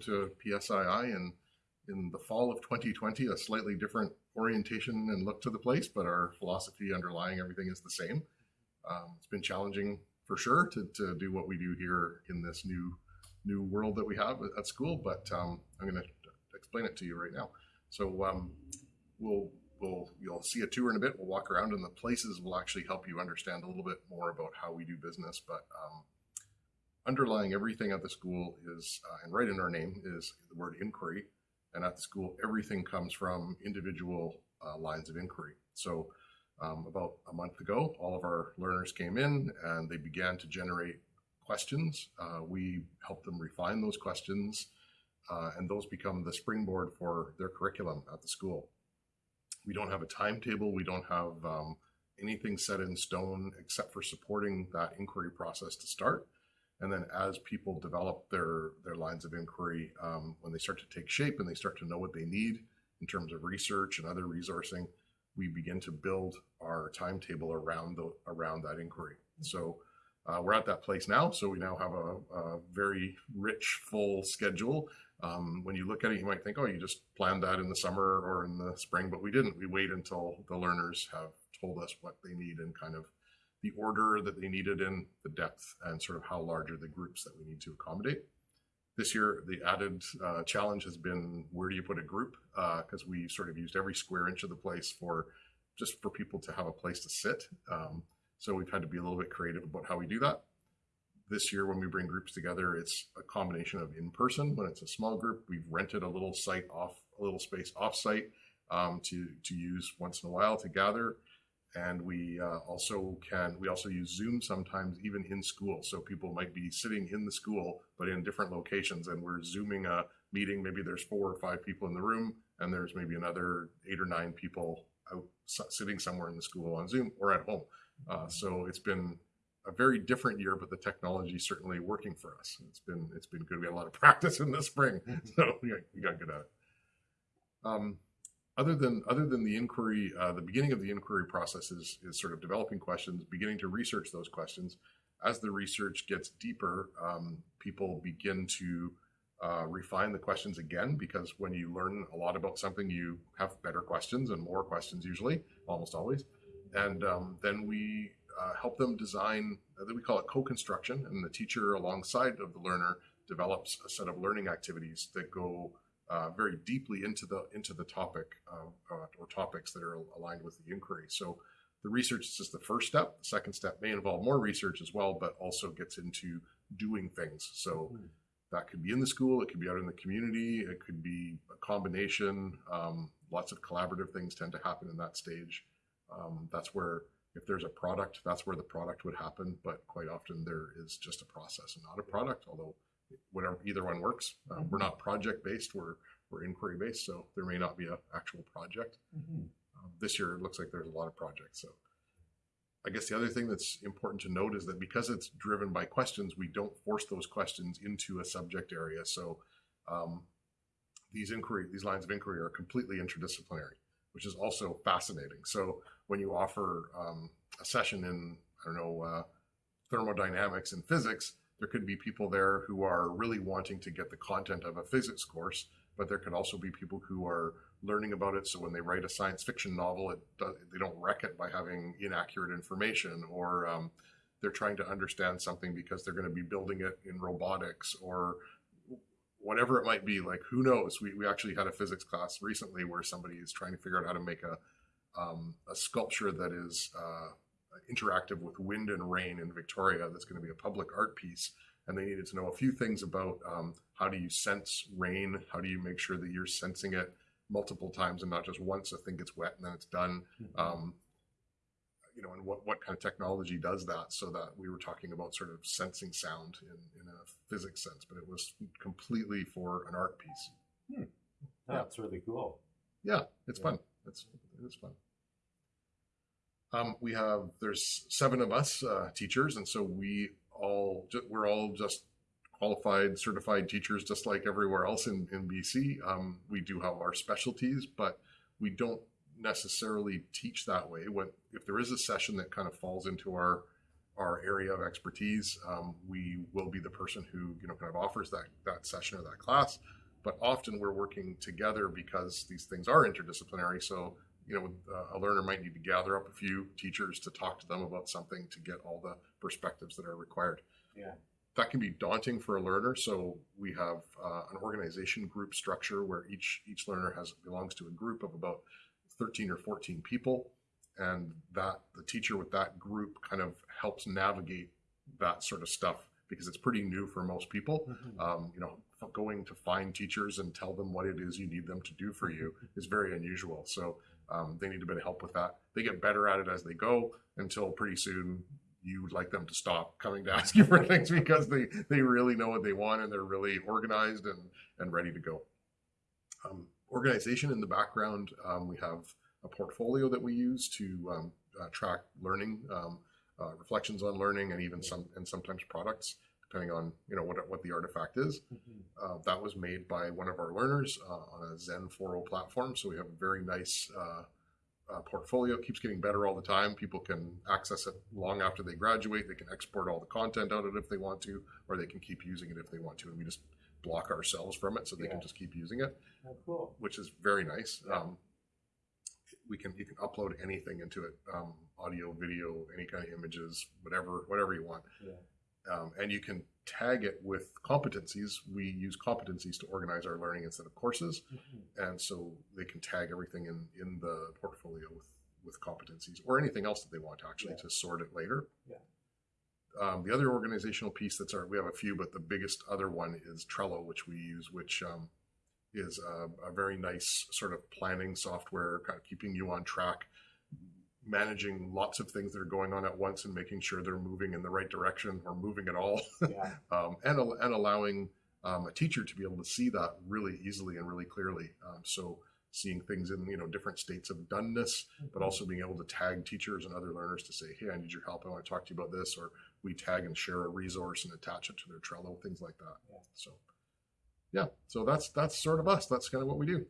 to PSII and in the fall of 2020, a slightly different orientation and look to the place, but our philosophy underlying everything is the same. Um, it's been challenging for sure to, to do what we do here in this new new world that we have at school, but um, I'm going to explain it to you right now. So um, we'll we'll you'll see a tour in a bit. We'll walk around, and the places will actually help you understand a little bit more about how we do business. But um, underlying everything at the school is, uh, and right in our name is the word inquiry. And at the school, everything comes from individual uh, lines of inquiry. So um, about a month ago, all of our learners came in and they began to generate questions. Uh, we help them refine those questions uh, and those become the springboard for their curriculum at the school. We don't have a timetable. We don't have um, anything set in stone except for supporting that inquiry process to start. And then as people develop their, their lines of inquiry, um, when they start to take shape and they start to know what they need in terms of research and other resourcing, we begin to build our timetable around the around that inquiry. So uh, we're at that place now. So we now have a, a very rich, full schedule. Um, when you look at it, you might think, oh, you just planned that in the summer or in the spring, but we didn't. We wait until the learners have told us what they need and kind of the order that they needed in, the depth, and sort of how large are the groups that we need to accommodate. This year, the added uh, challenge has been where do you put a group? Because uh, we sort of used every square inch of the place for just for people to have a place to sit. Um, so we've had to be a little bit creative about how we do that. This year, when we bring groups together, it's a combination of in person. When it's a small group, we've rented a little site off, a little space off site um, to to use once in a while to gather and we uh, also can we also use zoom sometimes even in school. So people might be sitting in the school but in different locations and we're zooming a meeting. Maybe there's four or five people in the room and there's maybe another eight or nine people out sitting somewhere in the school on zoom or at home. Uh, so it's been a very different year but the technology is certainly working for us. It's been it's been good. We had a lot of practice in the spring. So we got, we got good at it. Um, other than other than the inquiry, uh, the beginning of the inquiry process is, is sort of developing questions, beginning to research those questions. As the research gets deeper, um, people begin to uh, refine the questions again because when you learn a lot about something, you have better questions and more questions usually, almost always. And um, then we uh, help them design, uh, we call it co-construction, and the teacher alongside of the learner develops a set of learning activities that go uh, very deeply into the into the topic uh, or topics that are aligned with the inquiry. So the research is just the first step. The second step may involve more research as well, but also gets into doing things. So mm. that could be in the school, it could be out in the community, it could be a combination. Um, lots of collaborative things tend to happen in that stage. Um, that's where if there's a product, that's where the product would happen. But quite often there is just a process and not a product, although whatever either one works. Um, we're not project based; we're we're inquiry based, so there may not be an actual project. Mm-hmm. Um, this year, it looks like there's a lot of projects. So, I guess the other thing that's important to note is that because it's driven by questions, we don't force those questions into a subject area. So, um, these inquiry, these lines of inquiry are completely interdisciplinary, which is also fascinating. So, when you offer um, a session in I don't know uh, thermodynamics and physics, there could be people there who are really wanting to get the content of a physics course, but there could also be people who are learning about it. So when they write a science fiction novel, it does, they don't wreck it by having inaccurate information, or um, they're trying to understand something because they're going to be building it in robotics or whatever it might be. Like who knows? We we actually had a physics class recently where somebody is trying to figure out how to make a um, a sculpture that is uh, interactive with wind and rain in Victoria that's going to be a public art piece. And they needed to know a few things about um, how do you sense rain? How do you make sure that you're sensing it multiple times and not just once? I think it's wet and then it's done. Mm-hmm. Um, you know, and what, what kind of technology does that so that we were talking about sort of sensing sound in, in a physics sense, but it was completely for an art piece. Hmm. That's yeah. really cool. Yeah, it's yeah. fun. It's, it's fun. Um, we have there's seven of us uh, teachers, and so we all we're all just qualified, certified teachers, just like everywhere else in in BC. Um, we do have our specialties, but we don't necessarily teach that way. When if there is a session that kind of falls into our our area of expertise. Um, we will be the person who you know kind of offers that that session or that class. But often we're working together because these things are interdisciplinary. So you know, uh, a learner might need to gather up a few teachers to talk to them about something to get all the perspectives that are required. Yeah. That can be daunting for a learner. So we have uh, an organization group structure where each each learner has belongs to a group of about 13 or 14 people, and that the teacher with that group kind of helps navigate that sort of stuff because it's pretty new for most people um, you know, going to find teachers and tell them what it is you need them to do for you is very unusual. So um, they need a bit of help with that. They get better at it as they go until pretty soon you would like them to stop coming to ask you for things because they, they really know what they want and they're really organized and, and ready to go. Um, organization in the background, um, we have a portfolio that we use to um, uh, track learning, um, uh, reflections on learning, and even some and sometimes products depending on you know what what the artifact is. Uh, that was made by one of our learners uh, on a Zen 4.0 platform, so we have a very nice uh, uh, portfolio. It keeps getting better all the time. People can access it long after they graduate. They can export all the content out of it if they want to, or they can keep using it if they want to, and we just block ourselves from it so they can just keep using it, Oh, cool. which is very nice. Yeah. Um, we can you can upload anything into it, um, audio, video, any kind of images, whatever whatever you want Yeah. Um, and you can tag it with competencies. We use competencies to organize our learning instead of courses, and so they can tag everything in in the portfolio with with competencies or anything else that they want actually Yeah. to sort it later. Yeah. Um, the other organizational piece that's our we have a few, but the biggest other one is Trello, which we use, which um, is a, a very nice sort of planning software, kind of keeping you on track, managing lots of things that are going on at once and making sure they're moving in the right direction or moving at all, Yeah. um, and and allowing um, a teacher to be able to see that really easily and really clearly. Um, so seeing things in you know different states of doneness, but also being able to tag teachers and other learners to say, hey, I need your help. I want to talk to you about this, or we tag and share a resource and attach it to their Trello, things like that. Yeah. So yeah, so that's that's sort of us. That's kind of what we do.